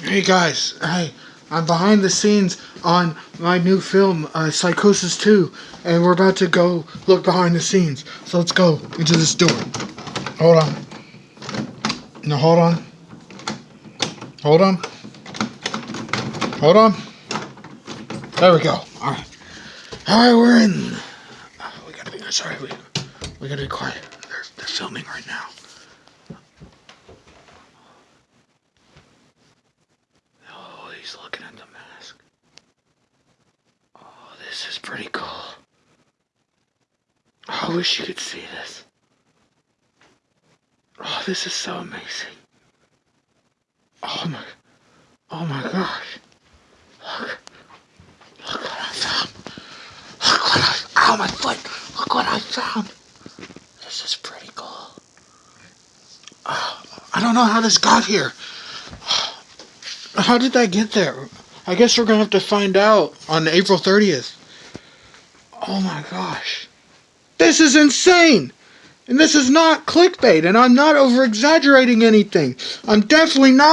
Hey guys, hey, I'm behind the scenes on my new film, uh, Psychosis 2, and we're about to go look behind the scenes. So let's go into this door. Hold on. No, hold on. Hold on. Hold on. There we go. Alright. Alright, we're in. We gotta be, sorry, we, we gotta be quiet. They're, they're filming right now. Oh, he's looking at the mask. Oh, this is pretty cool. Oh, I wish you could see this. Oh, this is so amazing. Oh my, oh my gosh. Look, look what I found. Look what I, ow my foot. Look what I found. This is pretty cool. Oh, I don't know how this got here. How did that get there? I guess we're gonna have to find out on April 30th. Oh my gosh. This is insane! And this is not clickbait, and I'm not over exaggerating anything. I'm definitely not.